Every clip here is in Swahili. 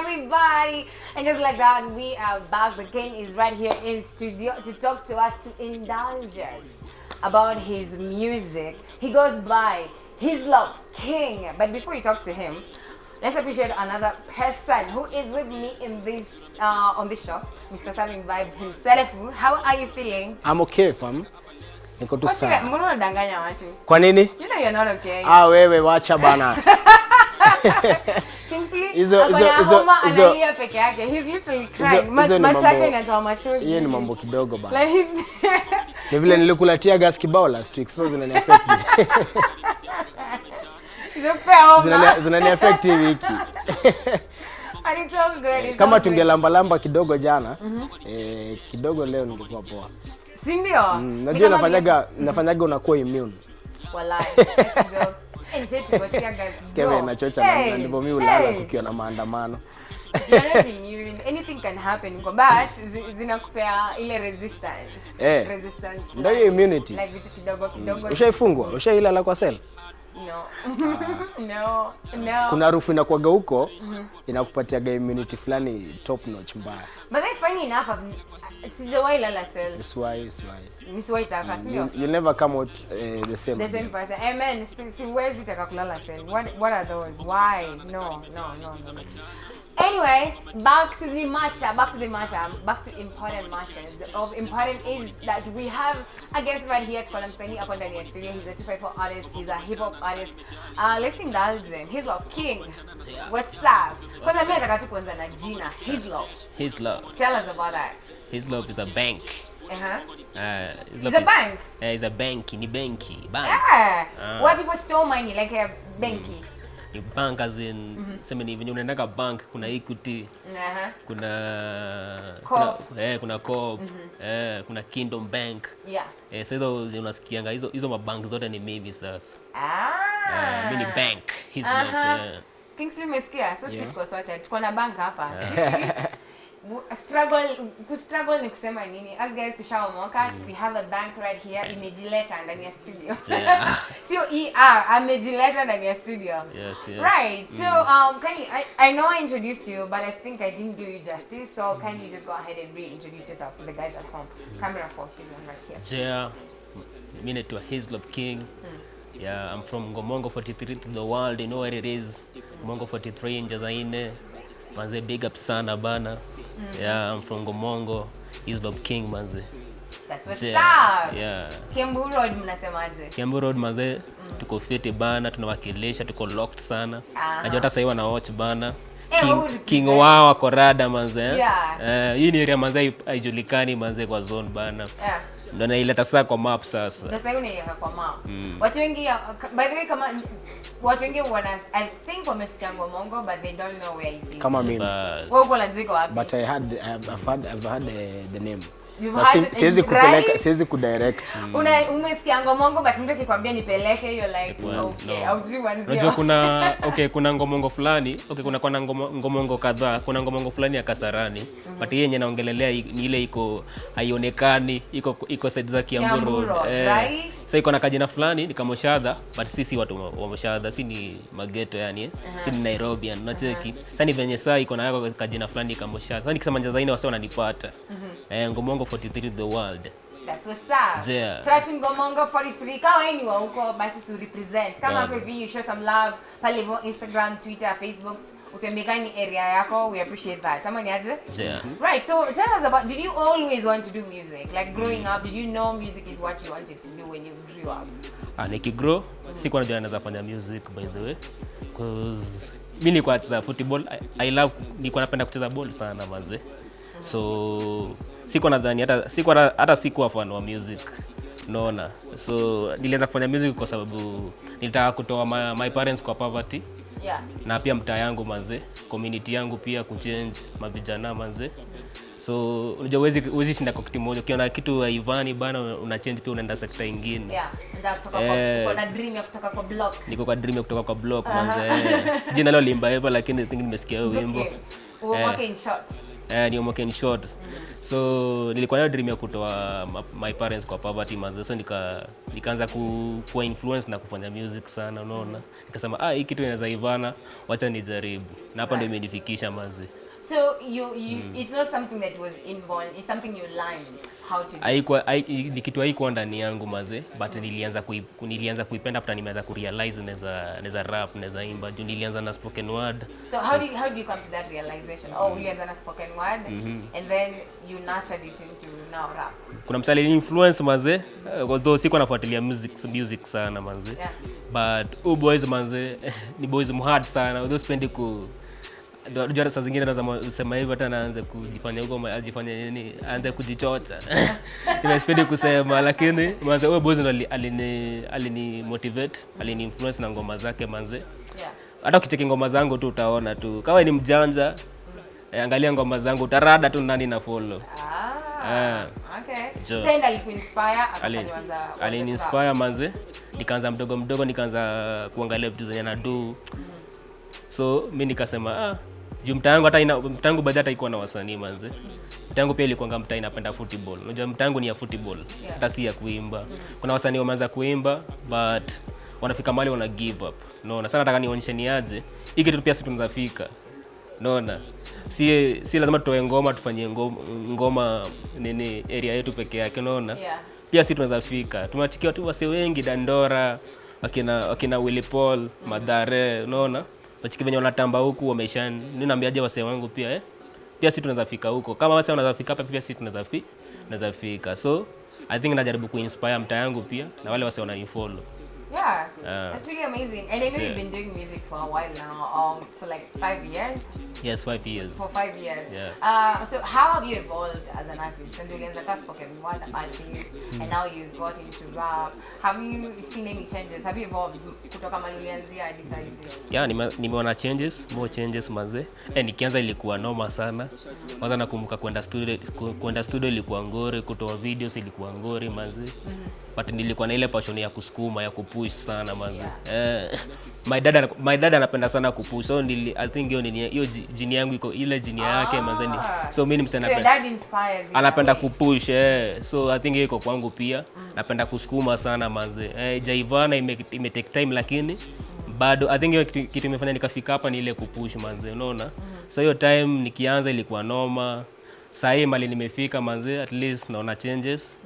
everybody? And just like that, we are back. The king is right here in studio to talk to us, to indulge us about his music. He goes by his love king. But before you talk to him, let's appreciate another person who is with me in this uh, on this show, Mr. Saming Vibes himself. How are you feeling? I'm okay fam. Niko tu sawa. that? Mbona unadanganya watu? Kwa nini? You know you're not okay. Ah, wewe wacha bana. Analia peke yake. He's literally crying. Macho yake inatoa machozi. Hiyo ni mambo kidogo bana. Ni vile nilikulatia gas kibao last week zinani affect. Zinani affect hii wiki. Kama tungelambalamba kidogo jana, eh, kidogo leo ningekuwa poa. Si ndio? Mm, Najua nafanyaga nafanyaga unakuwa immune. Wallahi, jokes. Kevin na Hey, na ndivyo mimi ulala hey. kukiwa na maandamano. Anything can happen. But zi- zinakupea ile resistance. Eh. Resistance. Ndio hiyo immunity. Like vitu kidogo kidogo. Ushaifungwa? Ushailala kwa sel? No. no. No. Kuna harufu inakuwaga huko inakupatiaga immunity fulani top notch mbaya. But that's funny enough. Sijawahi lala cell. Nisiwahi taka, si sio? You, never come out uh, the same. the same person. Amen. Si- Siwezi taka kulala cell. What what are those? Why? No, no, no, no. Anyway, back to the matter. Back to the matter. Back to important matters. Of important is that we have a guest right here. Tuko na msanii hapa ndani studio. He's a 254 artist. He's a hip hop artist. Uh, let's indulge him. His love king. What's up? Kwanza mimi nataka tu kuanza na jina. His love. His love. Tell us about that. His love is a bank. Uh-huh. Uh, It's love a bank. Uh, it's a bank. Ni benki. Bank. Yeah. Ah. Where people store money like a banky. Ni bank as in mm sema ni venye unaendaga bank kuna Equity, Uh-huh. kuna Coop. kuna, eh, kuna Coop, eh, kuna Kingdom Bank. Yeah. Eh, sasa hizo unasikianga hizo hizo mabank zote ni mimi sasa. Ah. eh, mimi ni bank. His uh-huh. Yeah. Kingsley umesikia? So sisi Yeah. tuko sorted. Tuko na bank hapa. Yeah. Sisi struggle ku struggle ni kusema nini? As guys tushaomoka, we have a bank right here imejileta ndani ya studio. Yeah. Sio ER, amejileta ndani ya studio. Yes, yes. Right. So um can you I, I know I introduced you, but I think I didn't do you justice. So can you just go ahead and reintroduce yourself to the guys at home? mm. Camera focus on right here. Yeah. Mimi naitwa Hislop King mm. Yeah, I'm from Ngomongo 43 to the world. You know where it is. Ngomongo 43 Njazaine. Manze big up sana bana. Yeah, I'm from Gomongo His Love King manze. That's what's Yeah. up. Yeah. Kiambu Road mnasemaje? Kiambu Road manze tuko fiti bana, tunawakilisha, tuko locked sana. Aha. Najua hata sasa wana watch bana. Eh, King, who King wao wako rada manze. eh. Yeah. Eh, hii ni area manze haijulikani manze kwa zone bana. Yeah. Ndio naileta sasa kwa map sasa. Sasa hiyo unaiweka kwa map. Watu wengi by the way kama watu wengi wana I think wamesikia Ngomongo but they don't know where it is. Kama mimi. Wewe uko unajua wapi? But I had I've, I've had I've had uh, the name. But siwezi kupeleka siwezi kudirect. Una umesikia Ngomongo but mtu akikwambia nipeleke hiyo like Well, okay, no. Unajua kuna okay, kuna ngomongo fulani okay, kuna kuna ngomo, ngomongo kadhaa. Kuna ngomongo fulani ya Kasarani but hii yenye naongelelea ni ile iko haionekani, iko iko side za Kiambu Road. eh, right? So iko na kajina fulani ni kama Moshadha but sisi watu wa- Moshadha si ni mageto yani eh. Si ni Nairobi yani unacheki. Sasa ni venye saa iko na yako kajina fulani kama Moshadha. Sasa nikisema Njazaine wase wananipata. Eh, Ngomongo 43 the world. That's what's up. Yeah. Shout out to Ngomongo 43. Kama wewe ni wa huko basi su represent. Kama hapo hivi you show some love pale hivyo Instagram, Twitter, Facebook. Utembeka ni area yako. We appreciate that. Ama ni aje? Yeah. Right, so tell us about, did you always want to do music? Like growing up, did you know music is what you wanted to do when you grew up? Ah, nikigrow sikuwa najua naweza fanya music by the way cause mi nilikuwa nacheza football I, I love nilikuwa napenda kucheza ball sana manze so sikuwa nadhani hata siko hata, sikuwa fan wa music unaona so nilianza kufanya music kwa sababu nilitaka kutoa my, my parents kwa poverty Yeah. na pia mtaa yangu manze community yangu pia kuchange mavijana manze so unajua uwezi uwezi shinda kwa kitu moja ukiona kitu haivani bana una change pia unaenda sekta ingine Yeah. Eh. kwa, kwa na dream ya kutoka kwa block. niko kwa dream ya kutoka kwa block manze eh. sijui nalo limba hivyo lakini I think nimesikia wimbo Okay. Uomoke in short. eh, ni short so nilikuwa nayo dream ya kutoa my parents kwa poverty manze so nika nikaanza ku, kuwa influence na kufanya music sana unaona. Nikasema ah hii kitu inaweza ivana wacha nijaribu. Na hapa ndio imenifikisha manze So you you mm. it's not something that was inborn. It's something you learned how to do. haikuwa hai- ni kitu haikuwa ndani yangu maze but mm. nilianza kui, nilianza kuipenda after nimeanza kurealize naweza naweza rap naweza imba juu nilianza na spoken word So how do you, how do you come to that realization? Oh, mm. ulianza na spoken word, mm -hmm. and then you nurtured it into now rap. kuna msali influence maze uh, although sikuwa nafuatilia music, music sana maze Yeah. but oh boys maze, ni boys mhard sana although spendi ku unajua saa zingine naweza sema hivyo hata naanze kujifanya huko ajifanye nini aanze kujichocha. Ila sipendi kusema lakini manze huyo boys ndo ali- alini alini motivate alini influence na ngoma zake manze. Yeah. hata ukicheki ngoma zangu tu utaona tu. Kama ni mjanja eh, angalia ngoma zangu utarada tu nani na follow. Ah. Okay. Sasa alikuinspire aliniinspire manze nikaanza mdogo mdogo nikaanza kuangalia vitu zenye nadu so mi nikasema ah, juu mtaangu hata ina mtaangu baadhi hata ikuwa na wasanii manze. Mtaangu pia ilikuwa mtaa inapenda football. Unajua mtaangu ni ya football. Hata si ya kuimba. Kuna wasanii wameanza kuimba but wanafika mahali wana give up. Naona sana nataka nionyeshe ni aje? Hii kitu pia si tunazafika naona si si lazima tutoe ngoma tufanyie ngoma, ngoma nini area yetu peke yake unaona? Yeah. pia si tunaweza fika. Tumewachikia tu wase wengi dandora wakina wakina Willy Paul madhare unaona wachiki venye wanatamba huku wamesha ninaambiaje wase wangu pia eh? pia si tunaweza fika huko. Kama wase wanaweza fika hapa pia si tunaweza fi fika. So i think najaribu kuinspire mtaa yangu pia na wale wase wananifollow Yeah, uh, that's really amazing. And I know yeah. you've been doing music for a while now, um, for like five years. yes five years For five years. Yeah. Uh, so how have you evolved as an artist? And ulianza spoke spoken word artist, and now you got into rap. Have you seen any changes? Have you evolved kutoka mali ulianzia hadi saa hizi? yeah, nime- nimeona changes more changes mazee eh, nikianza ilikuwa noma sana kwanza nakumbuka kwenda studio kwenda studio ilikuwa ngori kutoa videos ilikuwa ngori mazee but nilikuwa na ile passion ya kusukuma ya kupush sana manzi eh, my dad my dad anapenda sana kupush so nili, i think hiyo hiyo jini yangu iko ile jini yake ah. Ah. so mimi msana So napenda dad inspires anapenda kupush eh. so i think hiyo iko kwangu pia napenda kusukuma sana manzi eh, jaivana ime, ime take time lakini bado i think hiyo kitu, kitu imefanya nikafika hapa ni ile kupush manzi unaona so hiyo time nikianza ilikuwa noma sahii mali nimefika manzi at least naona changes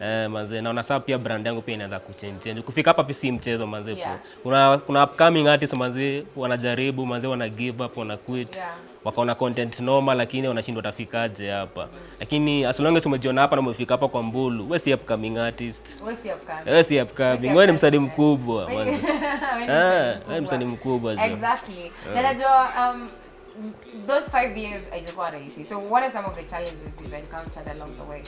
Eh, manze naona sasa pia brand yangu pia inaanza kuchange change. kufika hapa si mchezo manze Yeah. kuna kuna upcoming artists manze wanajaribu manze wana give up wana quit Yeah. wakaona content noma lakini wanashindwa tafikaje hapa Mm. lakini as long as umejiona hapa na umefika hapa kwa mbulu wewe si upcoming artist Wewe si upcoming. Wewe si upcoming Wewe ni msanii mkubwa manze Wewe ni Ah, msanii msanii mkubwa Exactly. Exactly. Na najua um, those five years haijakuwa rahisi. So what are some of the challenges you've encountered along the way?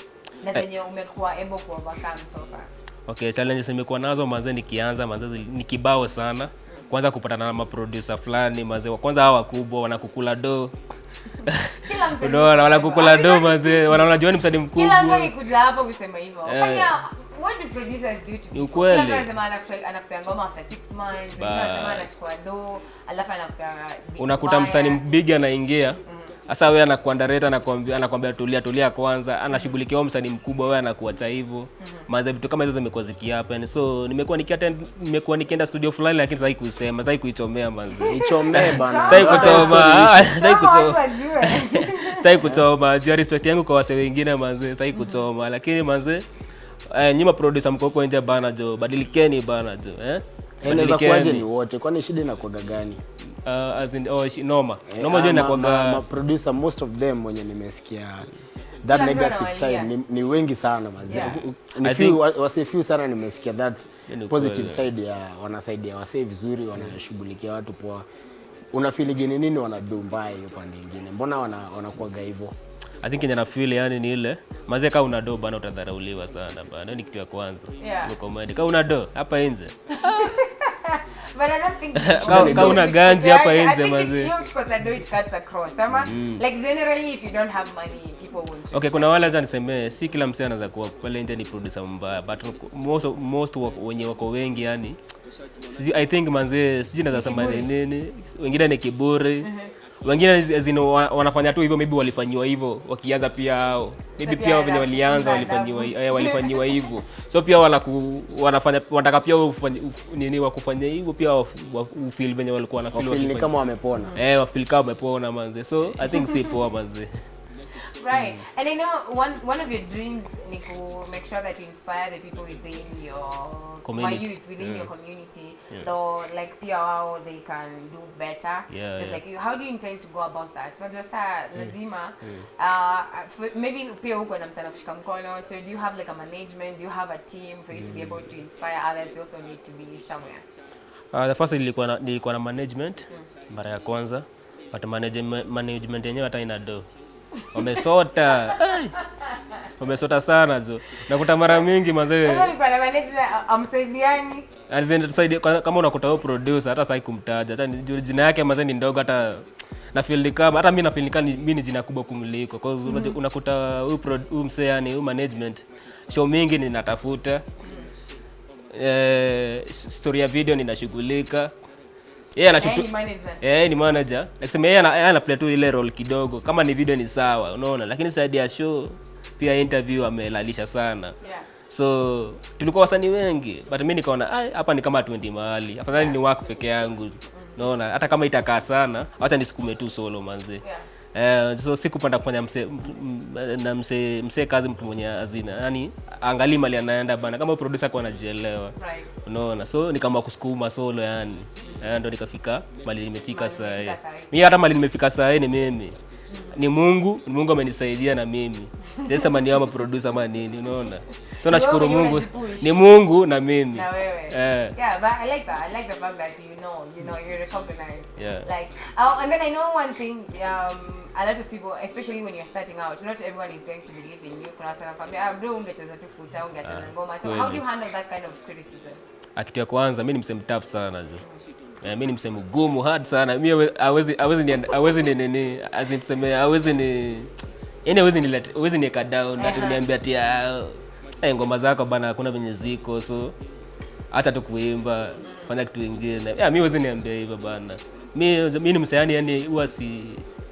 Na zenye umekuwa able ku overcome so far? okay challenges nimekuwa nazo manze nikianza manze ni kibao sana kwanza kupatana na maproducer fulani mazee, wa kwanza hawa wakubwa wanakukula do Kila msanii unaona wanakukula do mazee, wanaona jua ni mkubwa. Kila mtu akikuja hapo kusema hivyo. Eh. Fanya what do producers do to people? ukweli. Anasema anakupea anakupea ngoma after 6 months, wengine anachukua do, alafu anakupea unakuta msani msanii bigi anaingia. Sasa we anakuandareta anakwambia anakwambia tulia tulia kwanza. Anashughulikia msani msanii mkubwa wewe anakuacha hivo maza vitu kama hizo zimekuwa zikihappen. So nimekuwa nimekuwa nikienda studio fulani lakini sitaki kuisema sitaki kuichomea manzi ichomee bana. Sitaki kuchoma. Sitaki kuchoma. sitaki kuchoma. Juu ya respect yangu kwa wase wengine manzi sitaki kuchoma. Lakini manzi eh, nyima producer mko huko nje bana jo badilikeni bana jo eh? Inaweza kuwaje Badilikeni. ni wote? Kwani shida inakuwaga gani? Uh, as in, oh, shi- noma. Eh, noma jo inakuwaga ma- ma- ma producer most of them wenye nimesikia that Kila negative side ni, ni wengi sana mazi Yeah. ni I few, think- wa- wase few sana nimesikia that positive side ya wanasaidia wasee vizuri wanashughulikia watu poa. Unafiligini nini wanadu mbaya hiyo pande ingine? Mbona wana- wanakuwaga hivyo I think yenye na feel yani ni ile mazee kama una do bana utadharauliwa sana bana. Ni kitu ya kwanza. Yeah. Comedy. Kama una do hapa nje. But I don't think Kama- kama una ganzi hapa nje, mazee. because I do it cuts across. Ama like generally if you don't have money. Okay, kuna wale hata nisemee si kila msee anaweza kuwa pale nje ni producer mbaya but most most wenye wako wengi yani sijui I think manzee sijui naweza sema ni nini wengine ni kiburi uh as in zino wanafanya tu hivyo maybe walifanyiwa hivyo wakianza pia hao. Maybe pia wao venye walianza walifanyiwa eh, walifanyiwa hivyo. So pia wanaku, wanafanya wanataka pia ufanye- nini wakufanya hivyo pia ufeel venye walikuwa wanafeel Wafeel kama wamepona. Eh wafeel kama wamepona manze. So i think si poa manze Right. mm. And I know one one of your dreams ni make sure that you inspire the people within your Community. my youth within Yeah. your community. yeah. Though like pia wao they can do better. Yeah, Just yeah. like you, how do you intend to go about that? Not just uh, lazima uh for, maybe pia huko na msana kushika mkono. So do you have like a management? Do you have a team for you mm. to be able to inspire others? You also need to be somewhere. Uh, the first nilikuwa na, nilikuwa na management mara ya kwanza but management, management yenyewe hata ina do wamesota wamesota sana zo nakuta mara mingi mazee kama unakuta huyo producer hata sai kumtaja. Hata jina yake mazee ni ndogo hata na feel ni kama hata mi na feel ni kama mimi ni jina kubwa kumliko. Cause -hmm. unakuta huyu msee yani huyu management show mingi ninatafuta. Eh, story ya video ninashughulika yeye. Eh, ni manager. Yeye anaplay yeye ana play tu ile role kidogo. Kama ni video ni sawa, unaona? Lakini side ya show pia interview amelalisha sana. Yeah. So tulikuwa wasani wengi, but mimi nikaona "Ai, hapa ni kama 20 mahali. Afadhali yeah. ni work peke yangu. Unaona? Hata kama itakaa sana, hata nisukume tu solo manzi. Yeah. Eh, so sikupanda kufanya mse, na mse, mse kazi mtu mwenye hazina yani angali mali anaenda bana. Kama producer kwa anajielewa. Right. unaona? So nikaamua kusukuma solo yani mm. ndo nikafika mali nimefika sahii mi hata mali nimefika saa hii ni mimi ni mungu ni mungu amenisaidia na mimi Sasa mani ama producer ama nini unaona so nashukuru mungu ni mungu na mimi Na wewe. Eh. Yeah, but I like that. I like the fact that you know, you know, you're recognized. Yeah. Like, oh, and then I know one thing. Um, a lot of people, especially when you're starting out, not everyone is going to believe in you. Kuna sana kwambia ah, bro, ungecheza tu futa, ungecheza ngoma. So how do you handle that kind of criticism? akitu ya kwanza mimi ni msemtafu sana jo Eh, mi ni msemo gumu hard sana. Mi hawe- hawezi hawezi ni hawezi ni nini as in tuseme hawezi ni yani hawezi ni hawezi ka down ati niambia ati ah, eh, ngoma zako bana hakuna venye ziko so hata tu kuimba fanya kitu kingine. yeah, mi hawezi niambia hivyo bana. Mi mi ni msanii yani huwa si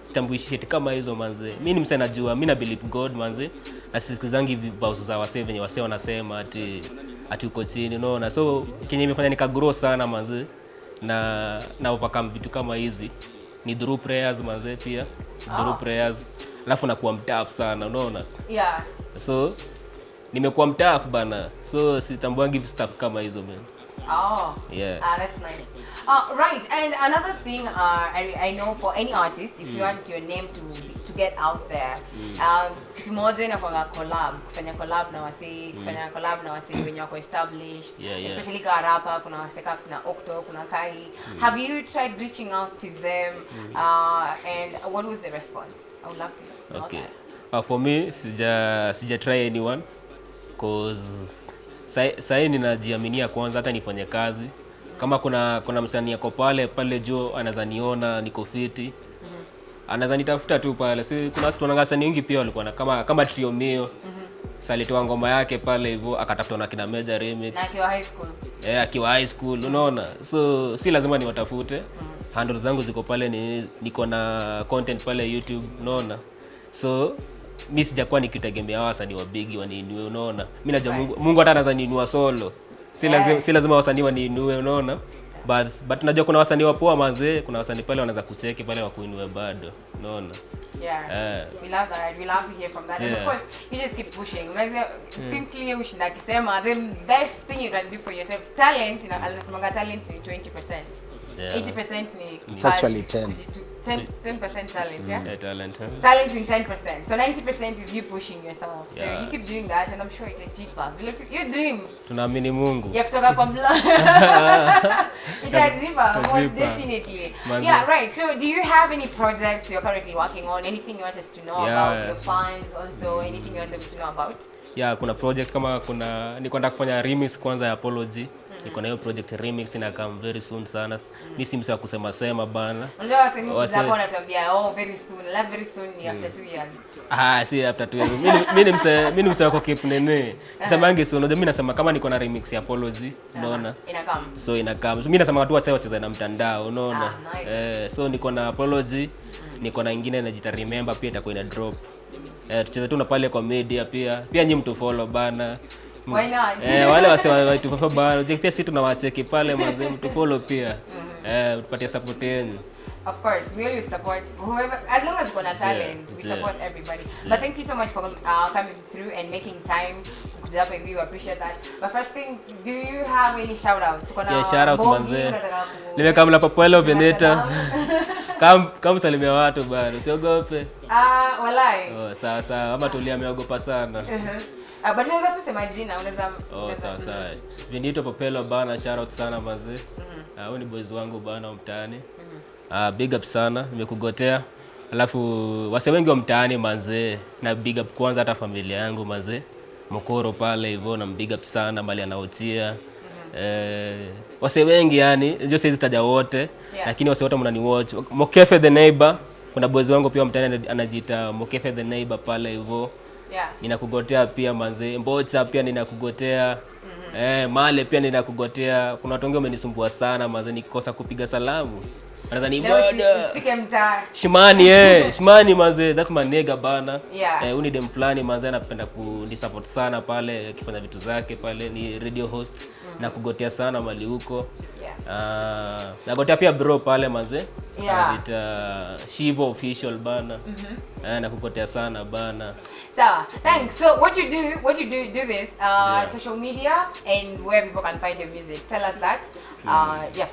sitambui shit kama hizo manze. Mi ni msee najua mi na believe god manze. Na sisikizangi vibaus za wasee venye wasee wanasema ati ati uko chini unaona? So kenye imefanya nikagrow sana manze na na overcome vitu kama hizi ni through prayers manze pia through Oh. prayers alafu nakuwa mtafu sana unaona Yeah. so nimekuwa mtafu bana so sitambuangi stuff kama hizo man Oh. Yeah. Ah, that's nice. Uh, right, and another thing uh, I, I know for any artist, if mm. you want your name to to get out there, um, kitu moja inakwanga collab, kufanya collab na wasee, kufanya collab na wasee wenye wako established, Yeah, yeah. especially kwa rapa, kuna wasee kama kuna Okto, kuna Kai. Have you tried reaching out to them, uh, and what was the response? I would love to know okay that. uh, for me sija sija try anyone cause sai- sahii ninajiaminia kwanza hata nifanye kazi kama kuna kuna msanii ako pale pale juu anaweza niona niko fiti. Anaweza nitafuta tu pale. Si kuna watu wanaanga sana wengi pia walikuwa na kama kama trio mio. Salitoa ngoma yake pale hivyo akatafutwa na kina Meja remix. Na akiwa high school. eh, akiwa high school unaona? So si lazima niwatafute. Handle zangu ziko pale ni, niko na content pale youtube unaona? So mi sijakuwa nikitegemea wasanii wa bigi waniinue unaona? Mi najua mungu, mungu hata anaweza niinua solo si lazima, si lazima wasanii waniinue unaona but, but najua kuna wasanii wapoa mazee kuna wasanii pale wanaweza kucheki pale wakuinue bado unaona Yeah. Eh. We love that. We love to hear from that. And of course, you just keep pushing. Unaweza Kingsley ushinda akisema the best thing you can do for yourself talent. Ina- Anasemanga talent ni 20%. Yeah. 80% ni It's actually 10. 10 10% talent, yeah? yeah, talent huh? Talent in 10%. So 90% is you pushing yourself. So Yeah. you keep doing that and I'm sure it's Vile tu- Your dream tunaamini mungu ya kutoka kwa blo itajipa most definitely Manze. yeah right so do you have any projects you're currently working on anything you want us to know Yeah. about your fans also anything you want them to know about Yeah, kuna project kama kuna niko nataka kufanya remix kwanza ya apology niko na hiyo project remix ina come very soon sana. Mimi si msa kusema sema bana. Unajua wasanii wapo wanatuambia oh very soon love very soon ni after 2 years ah si after 2 years. Mimi ni- msa mimi ni mse wako keep nene. Sisemangi so unajua mimi nasema kama niko na remix ya apology unaona? Ina come. so inakam so, mimi nasema watu wacha wacheze na mtandao unaona? Ah, nice. eh, so niko na apology niko na nyingine najita remember pia itakuwa ina drop. Eh, tucheze tu na pale kwa media pia. Pia nyinyi mtu follow bana Why not? eh, wale wase wa- watu follow bana Je, pia sisi tunawacheki pale mazee pia eh, tupatie support yenu Of course, we support whoever, as long as talent, we yeah. support everybody. But thank you so much for uh, coming through and making time. Kuja hivi, we appreciate that. But first thing, do you have any shout outs? Kuna Yeah, shout outs Bogi, manze. unataka ku- nimekamla papuelo veneta kam watu bado, usiogope Ah, walai. oh, sawa sawa ama tulia ameogopa sana Uh-huh. Uh, but unaweza tu sema jina, unaweza Oh, sawa sawa. Vinito Popelo bana, shout out sana mazee. Ah, huyu ni boys wangu bana mtaani. Ah, big up sana, nimekugotea. Alafu wase wengi wa mtaani manzee, na big up kwanza hata familia yangu mazee. Mokoro pale hivyo na big up sana mali anaotia. Eh, wase wengi yani, ndio siwezi taja wote, Yeah. lakini wase wote mnani watch. Mokefe the neighbor, kuna boys wangu pia mtani mtaani anajiita Mokefe the neighbor pale hivyo Yeah. ninakugotea pia mazee mbocha pia ninakugotea mm-hmm. eh, male pia ninakugotea kuna watu wengi wamenisumbua sana mazee nikikosa kupiga salamu ni shimani eh shimani maze, that's my nigga bana Yeah. eh, uni dem fulani maze anapenda kunisupport sana pale akifanya vitu zake pale ni radio host mm-hmm. na kugotea sana mali huko Yeah. Ah, nagotea pia bro pale maze. Yeah. Uh, shivo official bana mm-hmm. eh, nakugotea sana bana So, thanks. So, what you do, what you do, do this, uh, social media and where people can find your music. Tell us that. Uh, yeah.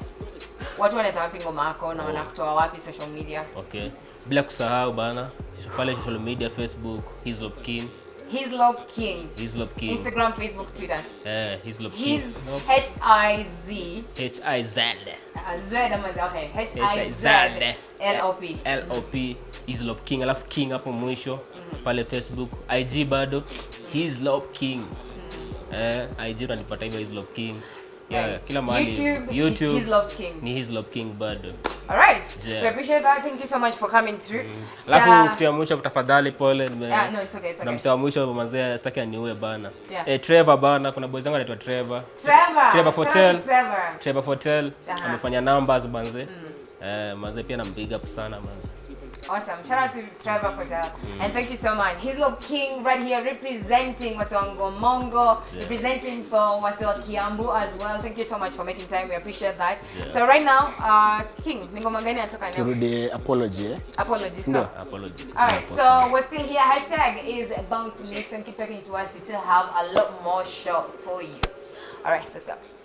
Watu wanaita wapi ngoma yako na wanakutoa wapi social media? Okay. Bila kusahau bana pale social media Facebook Hislop King, Hislop King. Hislop King. Instagram, Facebook, Twitter. Eh, Hislop King. His H I Z H I Z Z ama Z okay H I Z. L O P. L O P Hislop King alafu King hapo mwisho pale Facebook, IG bado Hislop King. Eh, IG unanipata hivyo Hislop King. Yeah, Right. kila mahali. YouTube, YouTube Hislop King. ni Hislop King bado. All. Yeah. We appreciate that. Thank you so much for coming through. Alafu kitu ya mwisho tafadhali pole nime Yeah, no, it's okay. It's na msee wa mwisho mazee sitaki aniue bana. Yeah. Eh, Trevor bana, kuna boys wangu anaitwa Trevor. Hotel amefanya numbers manze. Eh, manze pia na big up sana manze. Awesome. Shout out to Trevor Fotel. And thank you so much. Hislop King right here representing Wasongo Mongo, representing for Wasewa Kiambu as well. Thank you so much for making time. We appreciate that. Yeah. So right now, uh, King, ni ngoma gani natoka leo? turudi apology eh? Apologies. No. Apology. Alright, so we're still here. Hashtag is Bounce Nation. Keep talking to us. We still have a lot more show for you. Alright, let's go.